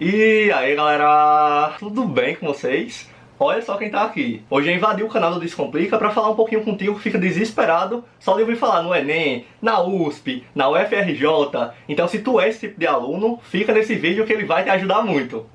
E aí galera, tudo bem com vocês? Olha só quem tá aqui. Hoje eu invadi o canal do Descomplica pra falar um pouquinho contigo que fica desesperado só de ouvir falar no Enem, na USP, na UFRJ. Então se tu é esse tipo de aluno, fica nesse vídeo que ele vai te ajudar muito.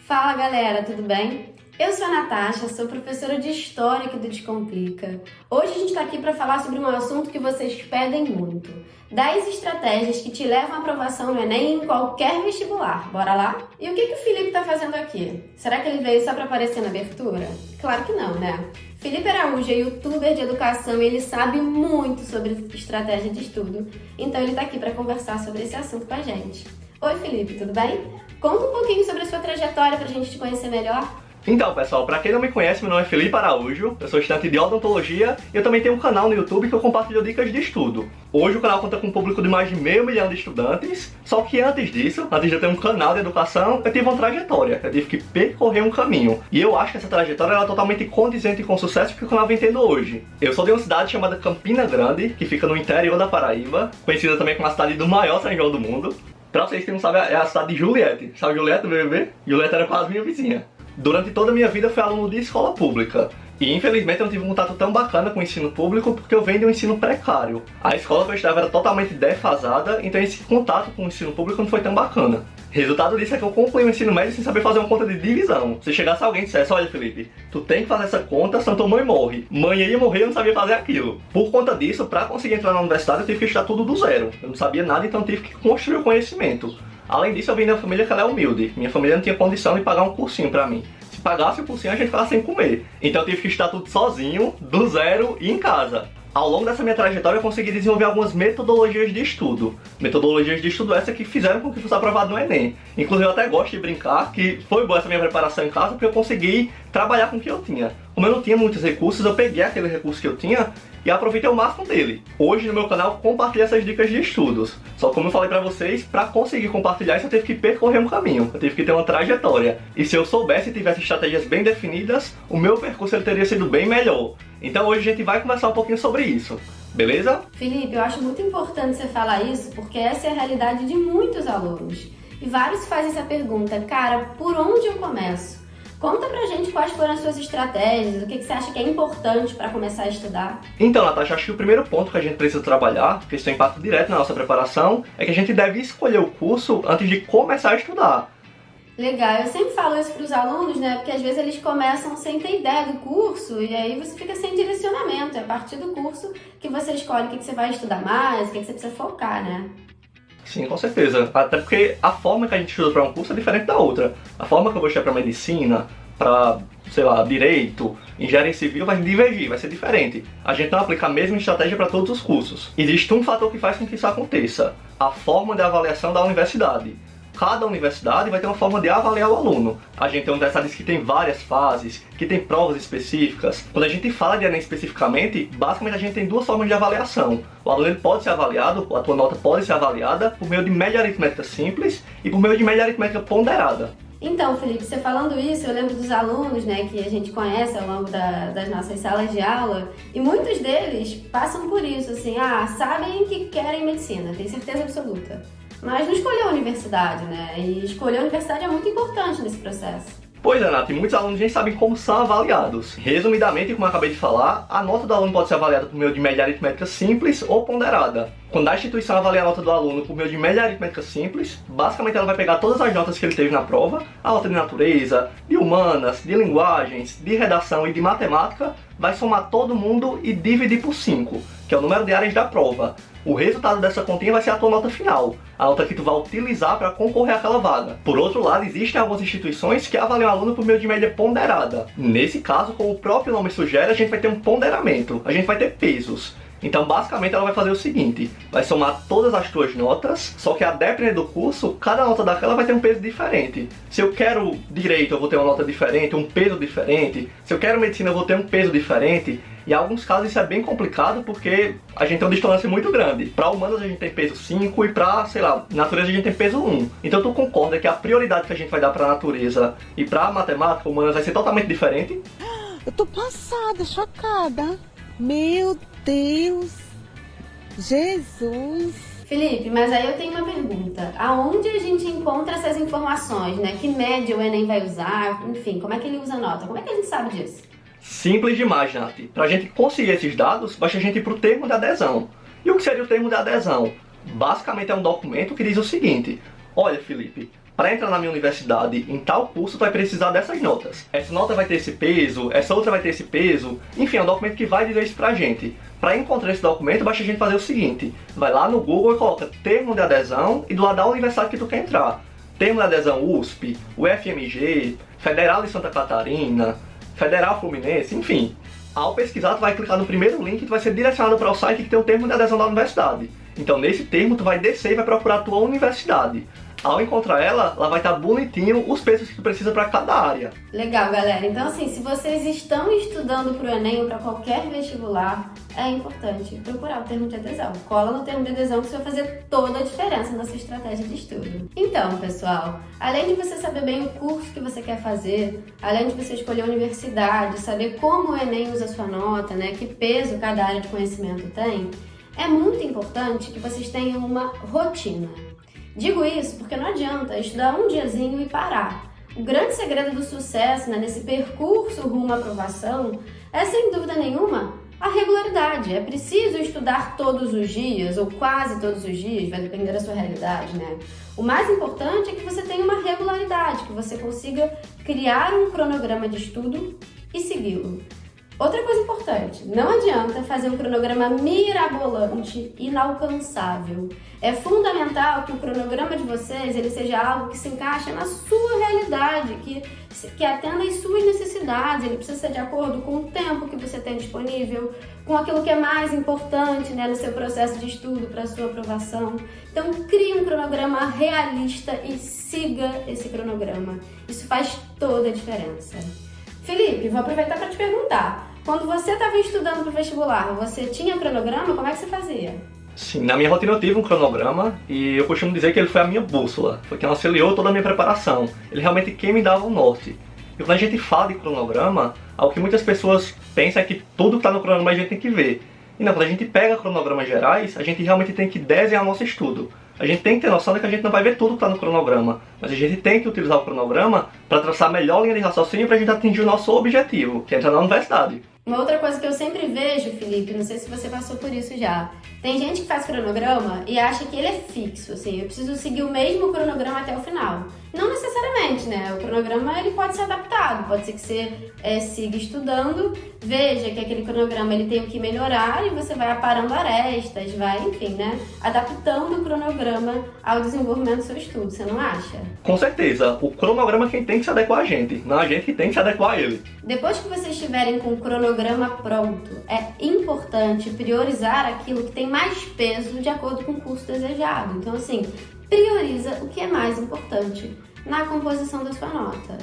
Fala galera, tudo bem? Eu sou a Natasha, sou professora de História aqui do Descomplica. Hoje a gente está aqui para falar sobre um assunto que vocês pedem muito. 10 estratégias que te levam à aprovação no Enem em qualquer vestibular. Bora lá? E o que, que o Felipe está fazendo aqui? Será que ele veio só para aparecer na abertura? Claro que não, né? Felipe Araújo é youtuber de educação e ele sabe muito sobre estratégia de estudo, então ele está aqui para conversar sobre esse assunto com a gente. Oi Felipe, tudo bem? Conta um pouquinho sobre a sua trajetória para a gente te conhecer melhor. Então, pessoal, pra quem não me conhece, meu nome é Felipe Araújo, eu sou estudante de odontologia e eu também tenho um canal no YouTube que eu compartilho dicas de estudo. Hoje o canal conta com um público de mais de meio milhão de estudantes, só que antes disso, antes de eu ter um canal de educação, eu tive uma trajetória, eu tive que percorrer um caminho. E eu acho que essa trajetória é totalmente condizente com o sucesso que o canal vem tendo hoje. Eu sou de uma cidade chamada Campina Grande, que fica no interior da Paraíba, conhecida também como a cidade do maior São João do mundo. Pra vocês que não sabem, é a cidade de Juliette. Sabe Juliette BBB? Juliette era quase minha vizinha. Durante toda a minha vida eu fui aluno de escola pública. E infelizmente eu não tive um contato tão bacana com o ensino público porque eu venho de um ensino precário. A escola que eu estudava era totalmente defasada, então esse contato com o ensino público não foi tão bacana. Resultado disso é que eu concluí o ensino médio sem saber fazer uma conta de divisão. Se chegasse alguém e dissesse, olha Felipe, tu tem que fazer essa conta, senão tua mãe morre. Mãe ia morrer eu não sabia fazer aquilo. Por conta disso, para conseguir entrar na universidade eu tive que estudar tudo do zero. Eu não sabia nada, então tive que construir o conhecimento. Além disso, eu vim da família que ela é humilde. Minha família não tinha condição de pagar um cursinho pra mim pagasse o cursinho, a gente ficava sem comer. Então eu tive que estudar tudo sozinho, do zero e em casa. Ao longo dessa minha trajetória eu consegui desenvolver algumas metodologias de estudo. Metodologias de estudo essa que fizeram com que fosse aprovado no Enem. Inclusive eu até gosto de brincar que foi boa essa minha preparação em casa porque eu consegui trabalhar com o que eu tinha. Como eu não tinha muitos recursos, eu peguei aquele recurso que eu tinha e aproveitei o máximo dele. Hoje no meu canal compartilho essas dicas de estudos. Só como eu falei pra vocês, pra conseguir compartilhar isso eu tive que percorrer um caminho, eu tive que ter uma trajetória. E se eu soubesse e tivesse estratégias bem definidas, o meu percurso ele teria sido bem melhor. Então hoje a gente vai conversar um pouquinho sobre isso. Beleza? Felipe, eu acho muito importante você falar isso, porque essa é a realidade de muitos alunos. E vários fazem essa pergunta, cara, por onde eu começo? Conta pra gente quais foram as suas estratégias, o que, que você acha que é importante para começar a estudar. Então, Natasha, acho que o primeiro ponto que a gente precisa trabalhar, que isso tem impacto direto na nossa preparação, é que a gente deve escolher o curso antes de começar a estudar. Legal, eu sempre falo isso para os alunos, né? Porque às vezes eles começam sem ter ideia do curso e aí você fica sem direcionamento. É a partir do curso que você escolhe o que, que você vai estudar mais, o que, que você precisa focar, né? Sim, com certeza. Até porque a forma que a gente estuda para um curso é diferente da outra. A forma que eu vou estudar para medicina, para, sei lá, direito, engenharia civil vai divergir, vai ser diferente. A gente não aplica a mesma estratégia para todos os cursos. Existe um fator que faz com que isso aconteça. A forma de avaliação da universidade cada universidade vai ter uma forma de avaliar o aluno. A gente tem universidades que tem várias fases, que tem provas específicas. Quando a gente fala de Enem especificamente, basicamente a gente tem duas formas de avaliação. O aluno pode ser avaliado, a tua nota pode ser avaliada por meio de média aritmética simples e por meio de média aritmética ponderada. Então, Felipe, você falando isso, eu lembro dos alunos né, que a gente conhece ao longo da, das nossas salas de aula, e muitos deles passam por isso, assim, ah, sabem que querem medicina, tem certeza absoluta mas não escolheu a universidade, né? E escolher a universidade é muito importante nesse processo. Pois é, Nath, muitos alunos nem sabem como são avaliados. Resumidamente, como eu acabei de falar, a nota do aluno pode ser avaliada por meio de média aritmética simples ou ponderada. Quando a instituição avalia a nota do aluno por meio de média aritmética simples, basicamente ela vai pegar todas as notas que ele teve na prova, a nota de natureza, de humanas, de linguagens, de redação e de matemática, vai somar todo mundo e dividir por 5, que é o número de áreas da prova. O resultado dessa continha vai ser a tua nota final, a nota que tu vai utilizar para concorrer àquela vaga. Por outro lado, existem algumas instituições que avaliam o aluno por meio de média ponderada. Nesse caso, como o próprio nome sugere, a gente vai ter um ponderamento, a gente vai ter pesos. Então, basicamente, ela vai fazer o seguinte, vai somar todas as tuas notas, só que a depender do curso, cada nota daquela vai ter um peso diferente. Se eu quero direito, eu vou ter uma nota diferente, um peso diferente. Se eu quero medicina, eu vou ter um peso diferente. E em alguns casos isso é bem complicado porque a gente tem uma distância muito grande. Para humanas a gente tem peso 5 e para, sei lá, natureza a gente tem peso 1. Então tu concorda que a prioridade que a gente vai dar para natureza e para matemática humanas vai ser totalmente diferente? Eu tô passada, chocada. Meu Deus! Jesus! Felipe, mas aí eu tenho uma pergunta. Aonde a gente encontra essas informações, né? Que média o Enem vai usar? Enfim, como é que ele usa a nota? Como é que a gente sabe disso? Simples demais, Nath. Para a gente conseguir esses dados, basta a gente ir para o termo de adesão. E o que seria o termo de adesão? Basicamente é um documento que diz o seguinte: Olha, Felipe, para entrar na minha universidade em tal curso, vai precisar dessas notas. Essa nota vai ter esse peso, essa outra vai ter esse peso. Enfim, é um documento que vai dizer isso pra gente. Para encontrar esse documento, basta a gente fazer o seguinte: vai lá no Google e coloca termo de adesão e do lado da universidade que tu quer entrar. Termo de adesão USP, UFMG, Federal de Santa Catarina, Federal Fluminense, enfim. Ao pesquisar, tu vai clicar no primeiro link e tu vai ser direcionado para o site que tem o termo de adesão da universidade. Então, nesse termo, tu vai descer e vai procurar a tua universidade. Ao encontrar ela, ela vai estar bonitinho os pesos que precisa para cada área. Legal, galera. Então, assim, se vocês estão estudando para o Enem ou para qualquer vestibular, é importante procurar o termo de adesão. Cola no termo de adesão que isso vai fazer toda a diferença na sua estratégia de estudo. Então, pessoal, além de você saber bem o curso que você quer fazer, além de você escolher a universidade, saber como o Enem usa a sua nota, né, que peso cada área de conhecimento tem, é muito importante que vocês tenham uma rotina. Digo isso porque não adianta estudar um diazinho e parar. O grande segredo do sucesso né, nesse percurso rumo à aprovação é, sem dúvida nenhuma, a regularidade. É preciso estudar todos os dias, ou quase todos os dias, vai depender da sua realidade, né? O mais importante é que você tenha uma regularidade, que você consiga criar um cronograma de estudo e segui-lo. Outra coisa importante, não adianta fazer um cronograma mirabolante, inalcançável. É fundamental que o cronograma de vocês ele seja algo que se encaixe na sua realidade, que, que atenda às suas necessidades. Ele precisa ser de acordo com o tempo que você tem disponível, com aquilo que é mais importante né, no seu processo de estudo para sua aprovação. Então, crie um cronograma realista e siga esse cronograma. Isso faz toda a diferença. Felipe, vou aproveitar para te perguntar. Quando você estava estudando para o vestibular, você tinha cronograma? Como é que você fazia? Sim, na minha rotina eu tive um cronograma e eu costumo dizer que ele foi a minha bússola, foi quem auxiliou toda a minha preparação. Ele realmente quem me dava o norte. E quando a gente fala de cronograma, algo que muitas pessoas pensam é que tudo que está no cronograma a gente tem que ver. E não, quando a gente pega cronogramas gerais, a gente realmente tem que desenhar nosso estudo a gente tem que ter noção de que a gente não vai ver tudo que está no cronograma, mas a gente tem que utilizar o cronograma para traçar a melhor linha de raciocínio para a gente atingir o nosso objetivo, que é entrar na universidade. Uma outra coisa que eu sempre vejo, Felipe, não sei se você passou por isso já, tem gente que faz cronograma e acha que ele é fixo, assim, eu preciso seguir o mesmo cronograma até o final. Não necessariamente, né? O cronograma ele pode ser adaptado, pode ser que você é, siga estudando, veja que aquele cronograma ele tem o que melhorar e você vai aparando arestas, vai, enfim, né? Adaptando o cronograma ao desenvolvimento do seu estudo, você não acha? Com certeza, o cronograma é quem tem que se adequar a gente, não a gente que tem que se adequar a ele. Depois que vocês estiverem com o cronograma pronto, é importante priorizar aquilo que tem mais peso de acordo com o curso desejado. Então, assim, prioriza o que é mais importante na composição da sua nota.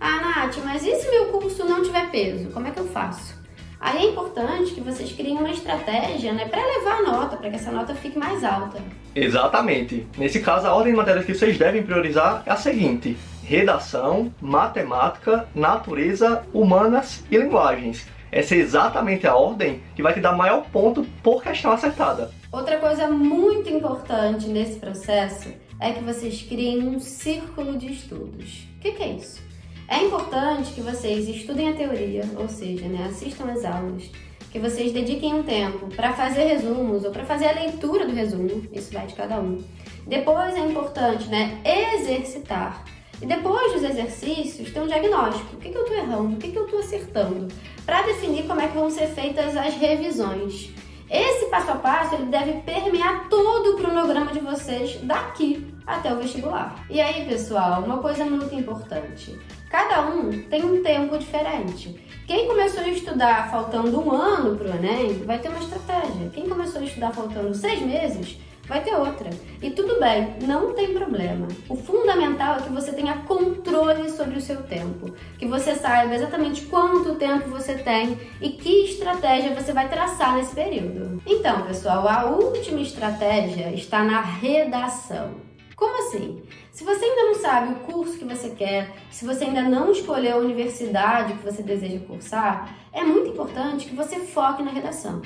Ah, Nath, mas e se meu curso não tiver peso? Como é que eu faço? Aí é importante que vocês criem uma estratégia né, para elevar a nota, para que essa nota fique mais alta. Exatamente. Nesse caso, a ordem de matérias que vocês devem priorizar é a seguinte: redação, matemática, natureza, humanas e linguagens. Essa é exatamente a ordem que vai te dar maior ponto por questão acertada. Outra coisa muito importante nesse processo é que vocês criem um círculo de estudos. O que, que, é isso? É importante que vocês estudem a teoria, ou seja, né, assistam às aulas, que vocês dediquem um tempo para fazer resumos ou para fazer a leitura do resumo, isso vai de cada um. Depois é importante né, exercitar. E depois dos exercícios, ter um diagnóstico. O que, que eu estou errando? O que, que eu estou acertando? Para definir como é que vão ser feitas as revisões. Esse passo a passo ele deve permear todo o cronograma de vocês daqui até o vestibular. E aí, pessoal, uma coisa muito importante. Cada um tem um tempo diferente. Quem começou a estudar faltando um ano para o Enem vai ter uma estratégia. Quem começou a estudar faltando seis meses vai ter outra. E tudo bem, não tem problema. O fundamental é que você tenha controle sobre o seu tempo, que você saiba exatamente quanto tempo você tem e que estratégia você vai traçar nesse período. Então, pessoal, a última estratégia está na redação. Como assim? Se você ainda não sabe o curso que você quer, se você ainda não escolheu a universidade que você deseja cursar, é muito importante que você foque na redação.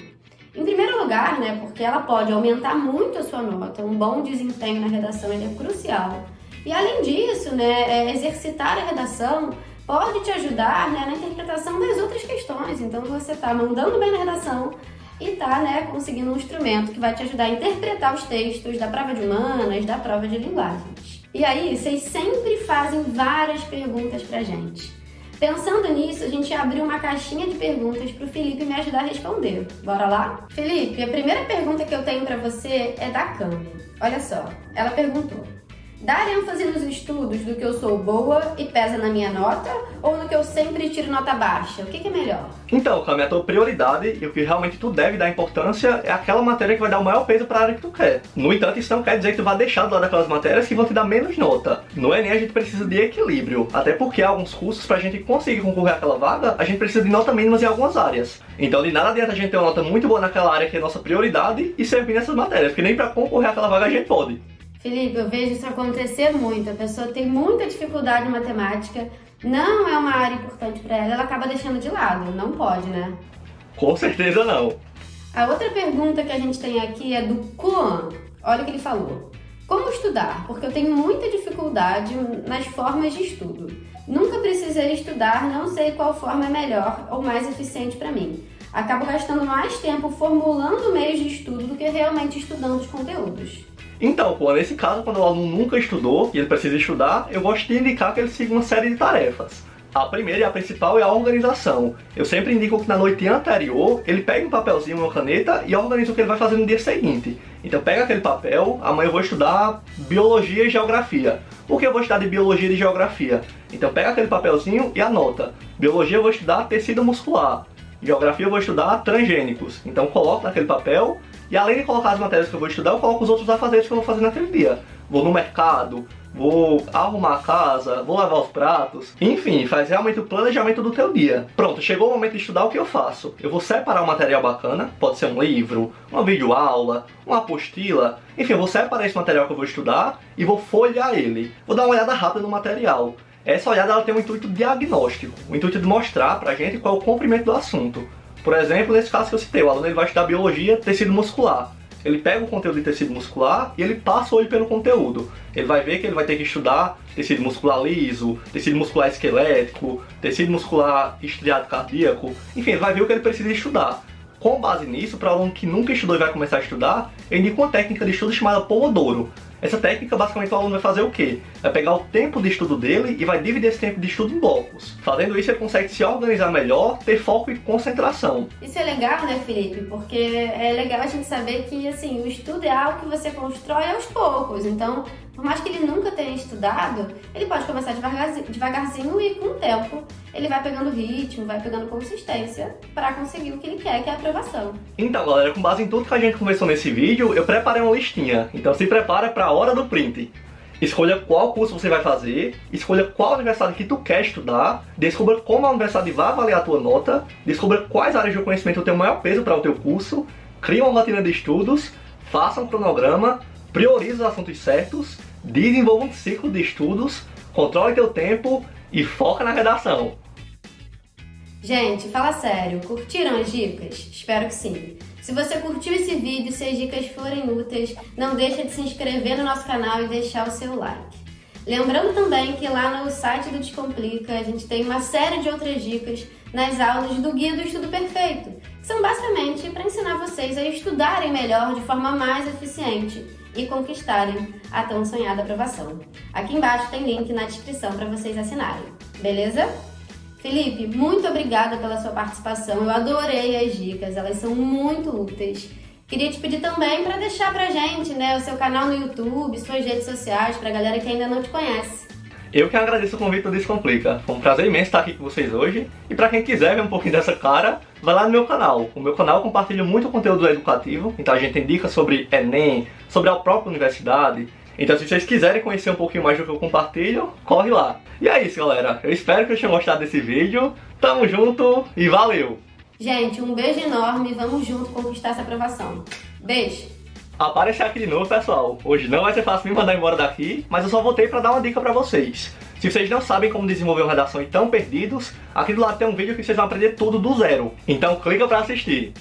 Em primeiro lugar, né, porque ela pode aumentar muito a sua nota, um bom desempenho na redação é crucial. E além disso, né, é, exercitar a redação pode te ajudar né, na interpretação das outras questões. Então você está mandando bem na redação e está né, conseguindo um instrumento que vai te ajudar a interpretar os textos da prova de humanas, da prova de linguagens. E aí, vocês sempre fazem várias perguntas pra gente. Pensando nisso, a gente abriu uma caixinha de perguntas para o Felipe me ajudar a responder. Bora lá? Felipe, a primeira pergunta que eu tenho para você é da Cami. Olha só, ela perguntou: Dar ênfase nos estudos do que eu sou boa e pesa na minha nota ou no que eu sempre tiro nota baixa? O que, que é melhor? Então, Cami, a tua prioridade e o que realmente tu deve dar importância é aquela matéria que vai dar o maior peso para a área que tu quer. No entanto, isso não quer dizer que tu vai deixar de lado aquelas matérias que vão te dar menos nota. No Enem a gente precisa de equilíbrio, até porque alguns cursos, pra gente conseguir concorrer àquela vaga, a gente precisa de nota mínimas em algumas áreas. Então de nada adianta a gente ter uma nota muito boa naquela área que é nossa prioridade e servir nessas matérias, porque nem para concorrer àquela vaga a gente pode. Felipe, eu vejo isso acontecer muito. A pessoa tem muita dificuldade em matemática, não é uma área importante para ela, ela acaba deixando de lado. Não pode, né? Com certeza não. A outra pergunta que a gente tem aqui é do Kuan. Olha o que ele falou. Como estudar? Porque eu tenho muita dificuldade nas formas de estudo. Nunca precisei estudar, não sei qual forma é melhor ou mais eficiente para mim. Acabo gastando mais tempo formulando meios de estudo do que realmente estudando os conteúdos. Então, pô, nesse caso, quando o aluno nunca estudou e ele precisa estudar, eu gosto de indicar que ele siga uma série de tarefas. A primeira e a principal é a organização. Eu sempre indico que na noite anterior ele pegue um papelzinho, uma caneta e organize o que ele vai fazer no dia seguinte. Então pega aquele papel, amanhã eu vou estudar biologia e geografia. Por que eu vou estudar de biologia e geografia? Então pega aquele papelzinho e anota. Biologia eu vou estudar tecido muscular. Geografia eu vou estudar transgênicos. Então coloco naquele papel e além de colocar as matérias que eu vou estudar, eu coloco os outros afazeres que eu vou fazer naquele dia. Vou no mercado, vou arrumar a casa, vou lavar os pratos. Enfim, faz realmente o planejamento do teu dia. Pronto, chegou o momento de estudar, o que eu faço? Eu vou separar um material bacana, pode ser um livro, uma videoaula, uma apostila. Enfim, eu vou separar esse material que eu vou estudar e vou folhear ele. Vou dar uma olhada rápida no material. Essa olhada ela tem um intuito diagnóstico, o intuito de mostrar pra gente qual é o comprimento do assunto. Por exemplo, nesse caso que eu citei, o aluno ele vai estudar biologia, tecido muscular. Ele pega o conteúdo de tecido muscular e ele passa o olho pelo conteúdo. Ele vai ver que ele vai ter que estudar tecido muscular liso, tecido muscular esquelético, tecido muscular estriado cardíaco. Enfim, ele vai ver o que ele precisa estudar. Com base nisso, para o aluno que nunca estudou e vai começar a estudar, eu indico uma técnica de estudo chamada Pomodoro. Essa técnica, basicamente, o aluno vai fazer o quê? Vai pegar o tempo de estudo dele e vai dividir esse tempo de estudo em blocos. Fazendo isso, ele consegue se organizar melhor, ter foco e concentração. Isso é legal, né, Felipe? Porque é legal a gente saber que, assim, o estudo é algo que você constrói aos poucos. Então, por mais que ele nunca tenha estudado, ele pode começar devagarzinho, devagarzinho e com o tempo ele vai pegando ritmo, vai pegando consistência para conseguir o que ele quer, que é a aprovação. Então, galera, com base em tudo que a gente conversou nesse vídeo, eu preparei uma listinha. Então se prepara para a hora do print. Escolha qual curso você vai fazer, escolha qual universidade que tu quer estudar, descubra como a universidade vai avaliar a tua nota, descubra quais áreas de conhecimento tem o maior peso para o teu curso, crie uma rotina de estudos, faça um cronograma, priorize os assuntos certos, desenvolva um ciclo de estudos, controle teu tempo e foca na redação. Gente, fala sério, curtiram as dicas? Espero que sim. Se você curtiu esse vídeo e se as dicas forem úteis, não deixa de se inscrever no nosso canal e deixar o seu like. Lembrando também que lá no site do Descomplica a gente tem uma série de outras dicas nas aulas do Guia do Estudo Perfeito, que são basicamente para ensinar vocês a estudarem melhor de forma mais eficiente e conquistarem a tão sonhada aprovação. Aqui embaixo tem link na descrição para vocês assinarem, beleza? Felipe, muito obrigada pela sua participação. Eu adorei as dicas, elas são muito úteis. Queria te pedir também para deixar pra gente, né, o seu canal no YouTube, suas redes sociais, pra galera que ainda não te conhece. Eu que agradeço o convite do Descomplica. Foi um prazer imenso estar aqui com vocês hoje. E para quem quiser ver um pouquinho dessa cara, vai lá no meu canal. O meu canal compartilha muito conteúdo educativo. Então a gente tem dicas sobre Enem, sobre a própria universidade. Então se vocês quiserem conhecer um pouquinho mais do que eu compartilho, corre lá. E é isso, galera. Eu espero que vocês tenham gostado desse vídeo. Tamo junto e valeu! Gente, um beijo enorme. Vamos junto conquistar essa aprovação. Beijo! Aparecer aqui de novo, pessoal. Hoje não vai ser fácil me mandar embora daqui, mas eu só voltei pra dar uma dica pra vocês. Se vocês não sabem como desenvolver uma redação e estão perdidos, aqui do lado tem um vídeo que vocês vão aprender tudo do zero. Então clica pra assistir.